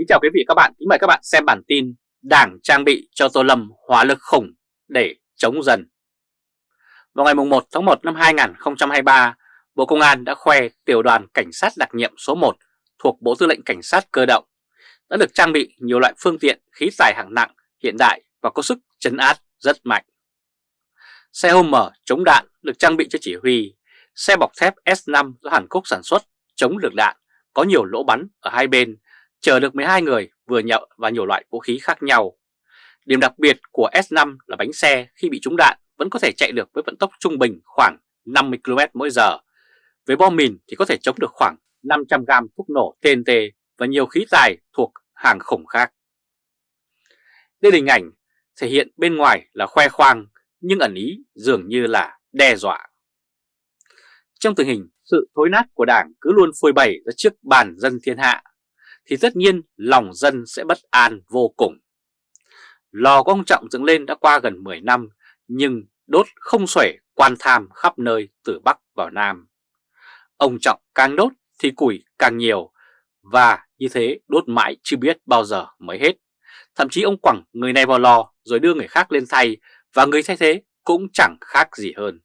Kính chào quý vị các bạn, kính mời các bạn xem bản tin Đảng trang bị cho Tô Lâm hỏa lực khủng để chống dần. Vào ngày 1 tháng 1 năm 2023, Bộ Công an đã khoe tiểu đoàn cảnh sát đặc nhiệm số 1 thuộc Bộ Tư lệnh Cảnh sát Cơ động đã được trang bị nhiều loại phương tiện khí tài hạng nặng hiện đại và có sức chấn áp rất mạnh. Xe hôm mở chống đạn được trang bị cho chỉ huy, xe bọc thép S5 do Hàn Quốc sản xuất chống được đạn, có nhiều lỗ bắn ở hai bên chở được 12 người, vừa nhậu và nhiều loại vũ khí khác nhau. Điểm đặc biệt của S5 là bánh xe khi bị trúng đạn vẫn có thể chạy được với vận tốc trung bình khoảng 50 km mỗi giờ. Với bom mìn thì có thể chống được khoảng 500 gram thuốc nổ TNT và nhiều khí tài thuộc hàng khủng khác. Đây là hình ảnh thể hiện bên ngoài là khoe khoang, nhưng ẩn ý dường như là đe dọa. Trong tình hình sự thối nát của Đảng cứ luôn phôi bày ra trước bàn dân thiên hạ thì tất nhiên lòng dân sẽ bất an vô cùng. Lò của ông Trọng dựng lên đã qua gần 10 năm, nhưng đốt không xuể quan tham khắp nơi từ Bắc vào Nam. Ông Trọng càng đốt thì củi càng nhiều, và như thế đốt mãi chưa biết bao giờ mới hết. Thậm chí ông quẳng người này vào lò rồi đưa người khác lên thay, và người thay thế cũng chẳng khác gì hơn.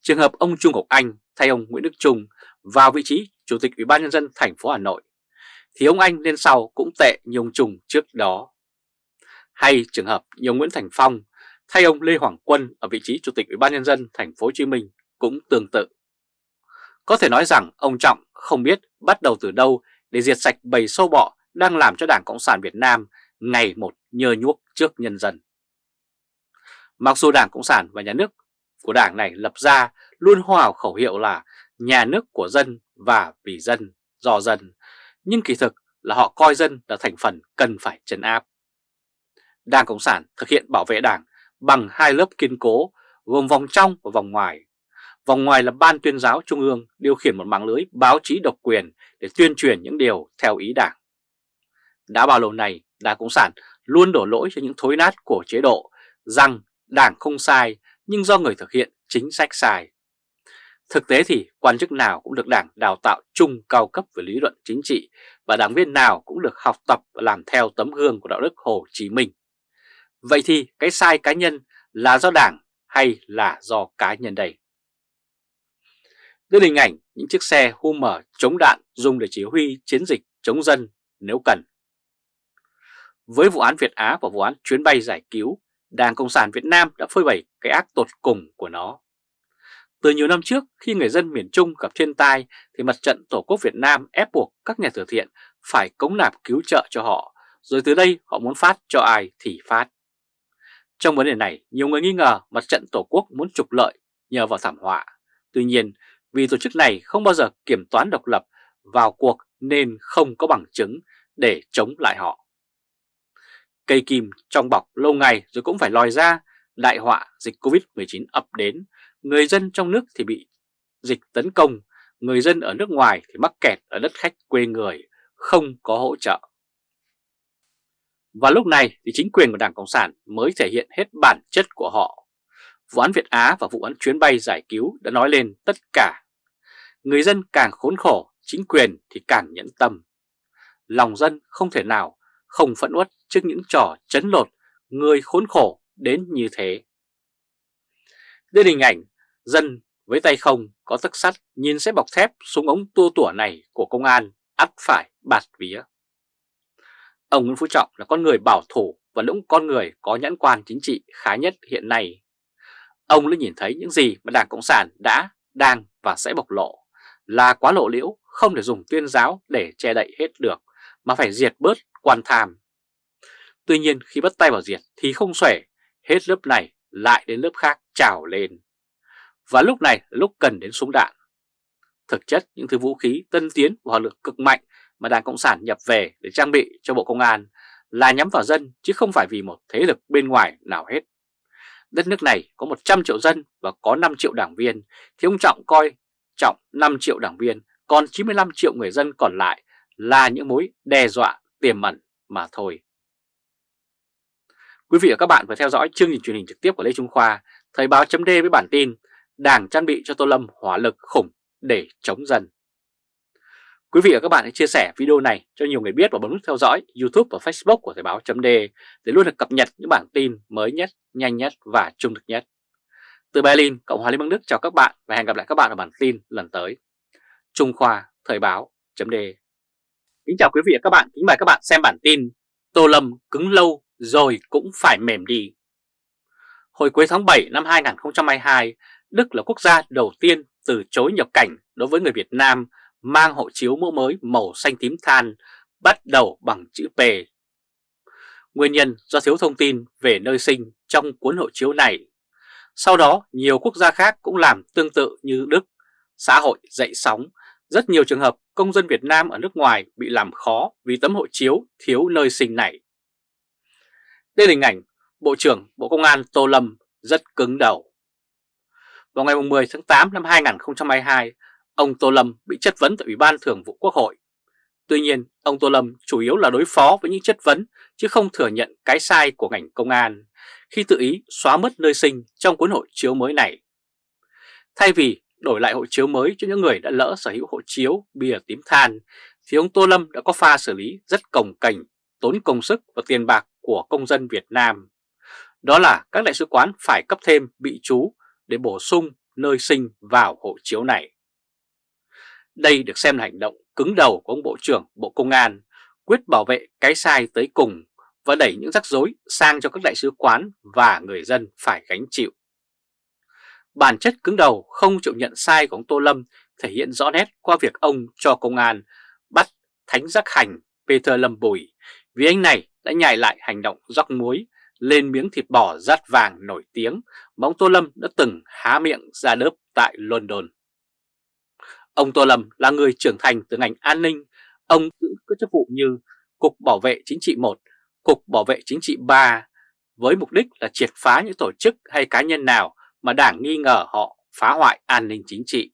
Trường hợp ông Trung Ngọc Anh thay ông Nguyễn Đức Trung vào vị trí Chủ tịch Ủy ban nhân dân thành phố Hà Nội thì ông Anh lên sau cũng tệ như ông Trung trước đó. Hay trường hợp như ông Nguyễn Thành Phong thay ông Lê Hoàng Quân ở vị trí Chủ tịch Ủy ban nhân dân thành phố Hồ Chí Minh cũng tương tự. Có thể nói rằng ông Trọng không biết bắt đầu từ đâu để diệt sạch bầy sâu bọ đang làm cho Đảng Cộng sản Việt Nam ngày một nhơ nhuốc trước nhân dân. Mặc dù Đảng Cộng sản và nhà nước của Đảng này lập ra luôn hô hào khẩu hiệu là nhà nước của dân và vì dân, do dân, nhưng kỳ thực là họ coi dân là thành phần cần phải trấn áp. Đảng Cộng sản thực hiện bảo vệ đảng bằng hai lớp kiên cố gồm vòng trong và vòng ngoài. Vòng ngoài là Ban tuyên giáo Trung ương điều khiển một mạng lưới báo chí độc quyền để tuyên truyền những điều theo ý đảng. Đã bao lâu này, Đảng Cộng sản luôn đổ lỗi cho những thối nát của chế độ rằng đảng không sai nhưng do người thực hiện chính sách sai. Thực tế thì quan chức nào cũng được đảng đào tạo chung cao cấp về lý luận chính trị và đảng viên nào cũng được học tập và làm theo tấm gương của đạo đức Hồ Chí Minh. Vậy thì cái sai cá nhân là do đảng hay là do cá nhân đây? Đây là hình ảnh những chiếc xe Hummer chống đạn dùng để chỉ huy chiến dịch chống dân nếu cần. Với vụ án Việt Á và vụ án chuyến bay giải cứu, Đảng Cộng sản Việt Nam đã phơi bày cái ác tột cùng của nó. Từ nhiều năm trước, khi người dân miền Trung gặp thiên tai thì mặt trận Tổ quốc Việt Nam ép buộc các nhà từ thiện phải cống nạp cứu trợ cho họ, rồi từ đây họ muốn phát cho ai thì phát. Trong vấn đề này, nhiều người nghi ngờ mặt trận Tổ quốc muốn trục lợi nhờ vào thảm họa. Tuy nhiên, vì tổ chức này không bao giờ kiểm toán độc lập vào cuộc nên không có bằng chứng để chống lại họ. Cây kim trong bọc lâu ngày rồi cũng phải lòi ra, đại họa dịch Covid-19 ập đến người dân trong nước thì bị dịch tấn công, người dân ở nước ngoài thì mắc kẹt ở đất khách quê người, không có hỗ trợ. Và lúc này thì chính quyền của Đảng Cộng sản mới thể hiện hết bản chất của họ. Vụ án Việt Á và vụ án chuyến bay giải cứu đã nói lên tất cả. Người dân càng khốn khổ, chính quyền thì càng nhẫn tâm. Lòng dân không thể nào không phẫn uất trước những trò chấn lột người khốn khổ đến như thế. Đây là hình ảnh Dân với tay không có tấc sắt nhìn sẽ bọc thép súng ống tua tủa này của công an ắt phải bạt vía. Ông Nguyễn Phú Trọng là con người bảo thủ và cũng con người có nhãn quan chính trị khá nhất hiện nay. Ông đã nhìn thấy những gì mà Đảng Cộng sản đã, đang và sẽ bộc lộ là quá lộ liễu không thể dùng tuyên giáo để che đậy hết được mà phải diệt bớt quan tham. Tuy nhiên khi bắt tay vào diệt thì không xuể, hết lớp này lại đến lớp khác trào lên. Và lúc này là lúc cần đến súng đạn. Thực chất những thứ vũ khí tân tiến và hỏa lực cực mạnh mà Đảng Cộng sản nhập về để trang bị cho Bộ Công an là nhắm vào dân chứ không phải vì một thế lực bên ngoài nào hết. Đất nước này có 100 triệu dân và có 5 triệu đảng viên thì ông Trọng coi Trọng 5 triệu đảng viên còn 95 triệu người dân còn lại là những mối đe dọa tiềm ẩn mà thôi. Quý vị và các bạn vừa theo dõi chương trình truyền hình trực tiếp của Lê Trung Khoa, Thời báo chấm với bản tin Đảng trang bị cho Tô Lâm hỏa lực khủng để chống dân. Quý vị và các bạn hãy chia sẻ video này cho nhiều người biết và bấm nút theo dõi YouTube và Facebook của Thời báo chấm để luôn được cập nhật những bản tin mới nhất, nhanh nhất và trung thực nhất. Từ Berlin, Cộng hòa Liên bang Đức chào các bạn và hẹn gặp lại các bạn ở bản tin lần tới. Trung Khoa Thời báo chấm Kính chào quý vị và các bạn, kính mời các bạn xem bản tin Tô Lâm cứng lâu rồi cũng phải mềm đi. Hồi cuối tháng 7 năm 2022, Đức là quốc gia đầu tiên từ chối nhập cảnh đối với người Việt Nam mang hộ chiếu mẫu mới màu xanh tím than bắt đầu bằng chữ P. Nguyên nhân do thiếu thông tin về nơi sinh trong cuốn hộ chiếu này. Sau đó, nhiều quốc gia khác cũng làm tương tự như Đức. Xã hội dậy sóng, rất nhiều trường hợp công dân Việt Nam ở nước ngoài bị làm khó vì tấm hộ chiếu thiếu nơi sinh này. Đây là hình ảnh Bộ trưởng Bộ Công an Tô Lâm rất cứng đầu. Vào ngày 10 tháng 8 năm 2022, ông Tô Lâm bị chất vấn tại Ủy ban Thường vụ Quốc hội. Tuy nhiên, ông Tô Lâm chủ yếu là đối phó với những chất vấn chứ không thừa nhận cái sai của ngành công an khi tự ý xóa mất nơi sinh trong cuốn hộ chiếu mới này. Thay vì đổi lại hộ chiếu mới cho những người đã lỡ sở hữu hộ chiếu bìa tím than, thì ông Tô Lâm đã có pha xử lý rất cồng cành, tốn công sức và tiền bạc của công dân Việt Nam. Đó là các đại sứ quán phải cấp thêm bị chú để bổ sung nơi sinh vào hộ chiếu này. Đây được xem là hành động cứng đầu của ông Bộ trưởng Bộ Công an, quyết bảo vệ cái sai tới cùng và đẩy những rắc rối sang cho các đại sứ quán và người dân phải gánh chịu. Bản chất cứng đầu không chịu nhận sai của ông Tô Lâm thể hiện rõ nét qua việc ông cho công an bắt Thánh Giác Hành Peter Lâm Bùi vì anh này đã nhảy lại hành động rắc muối lên miếng thịt bò rát vàng nổi tiếng mà ông Tô Lâm đã từng há miệng ra đớp tại London. Ông Tô Lâm là người trưởng thành từ ngành an ninh, ông giữ các chức vụ như Cục Bảo vệ Chính trị 1, Cục Bảo vệ Chính trị 3 với mục đích là triệt phá những tổ chức hay cá nhân nào mà đảng nghi ngờ họ phá hoại an ninh chính trị.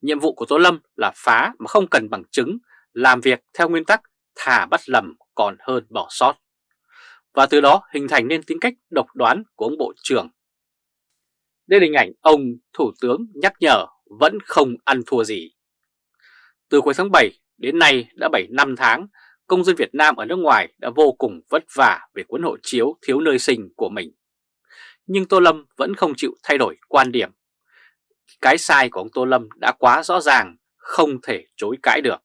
Nhiệm vụ của Tô Lâm là phá mà không cần bằng chứng, làm việc theo nguyên tắc thả bắt lầm còn hơn bỏ sót. Và từ đó hình thành nên tính cách độc đoán của ông Bộ trưởng. Đây là hình ảnh ông Thủ tướng nhắc nhở vẫn không ăn thua gì. Từ cuối tháng 7 đến nay đã 7 năm tháng, công dân Việt Nam ở nước ngoài đã vô cùng vất vả về cuốn hộ chiếu thiếu nơi sinh của mình. Nhưng Tô Lâm vẫn không chịu thay đổi quan điểm. Cái sai của ông Tô Lâm đã quá rõ ràng, không thể chối cãi được.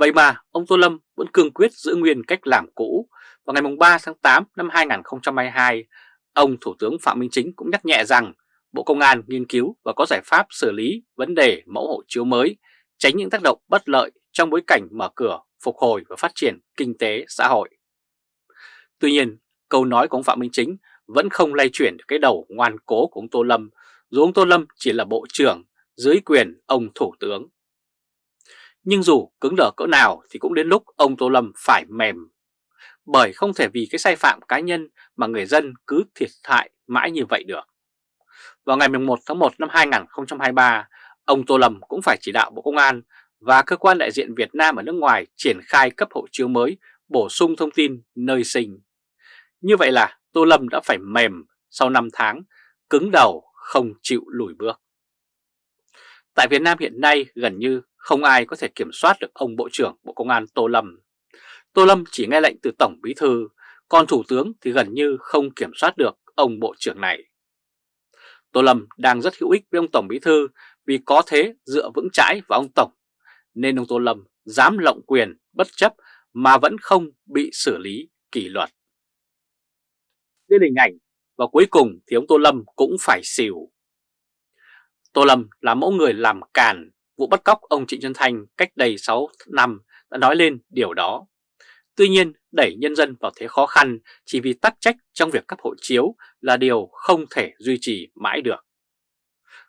Vậy mà ông Tô Lâm vẫn cương quyết giữ nguyên cách làm cũ. Vào ngày 3 tháng 8 năm 2022, ông Thủ tướng Phạm Minh Chính cũng nhắc nhẹ rằng Bộ Công an nghiên cứu và có giải pháp xử lý vấn đề mẫu hộ chiếu mới, tránh những tác động bất lợi trong bối cảnh mở cửa, phục hồi và phát triển kinh tế xã hội. Tuy nhiên, câu nói của ông Phạm Minh Chính vẫn không lay chuyển được cái đầu ngoan cố của ông Tô Lâm, dù ông Tô Lâm chỉ là bộ trưởng dưới quyền ông Thủ tướng. Nhưng dù cứng đờ cỡ nào thì cũng đến lúc ông Tô Lâm phải mềm. Bởi không thể vì cái sai phạm cá nhân mà người dân cứ thiệt hại mãi như vậy được. Vào ngày 11 tháng 1 năm 2023, ông Tô Lâm cũng phải chỉ đạo Bộ Công an và cơ quan đại diện Việt Nam ở nước ngoài triển khai cấp hộ chiếu mới, bổ sung thông tin nơi sinh. Như vậy là Tô Lâm đã phải mềm sau 5 tháng, cứng đầu không chịu lùi bước. Tại Việt Nam hiện nay gần như không ai có thể kiểm soát được ông Bộ trưởng Bộ Công an Tô Lâm. Tô Lâm chỉ nghe lệnh từ Tổng Bí Thư, còn Thủ tướng thì gần như không kiểm soát được ông Bộ trưởng này. Tô Lâm đang rất hữu ích với ông Tổng Bí Thư vì có thế dựa vững chãi vào ông Tổng, nên ông Tô Lâm dám lộng quyền bất chấp mà vẫn không bị xử lý kỷ luật. Đây là hình ảnh và cuối cùng thì ông Tô Lâm cũng phải xỉu. Tô Lâm là mẫu người làm càn vụ bắt cóc ông Trịnh Xuân Thanh cách đây 6 năm đã nói lên điều đó. Tuy nhiên, đẩy nhân dân vào thế khó khăn chỉ vì tắc trách trong việc cấp hộ chiếu là điều không thể duy trì mãi được.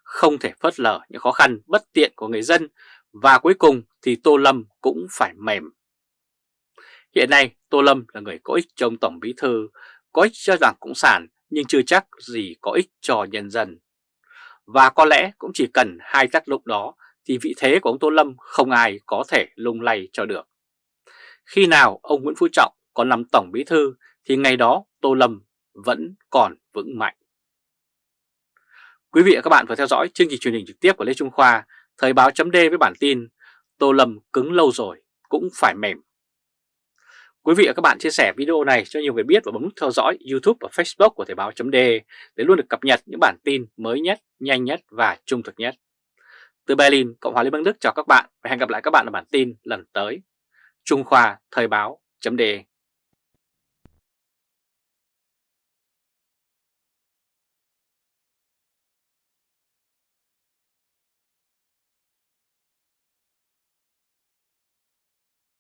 Không thể phớt lờ những khó khăn bất tiện của người dân và cuối cùng thì Tô Lâm cũng phải mềm. Hiện nay Tô Lâm là người có ích cho ông Tổng Bí Thư, có ích cho Đảng Cộng sản nhưng chưa chắc gì có ích cho nhân dân. Và có lẽ cũng chỉ cần hai tác động đó thì vị thế của ông Tô Lâm không ai có thể lung lay cho được. Khi nào ông Nguyễn Phú Trọng còn làm Tổng Bí Thư thì ngày đó Tô Lâm vẫn còn vững mạnh. Quý vị và các bạn vừa theo dõi chương trình truyền hình trực tiếp của Lê Trung Khoa, Thời báo chấm với bản tin Tô Lâm cứng lâu rồi cũng phải mềm. Quý vị và các bạn chia sẻ video này cho nhiều người biết và bấm nút theo dõi YouTube và Facebook của Thời báo .de để luôn được cập nhật những bản tin mới nhất, nhanh nhất và trung thực nhất. Từ Berlin, Cộng hòa Liên bang Đức chào các bạn và hẹn gặp lại các bạn ở bản tin lần tới. Trung Khoa Thời báo .de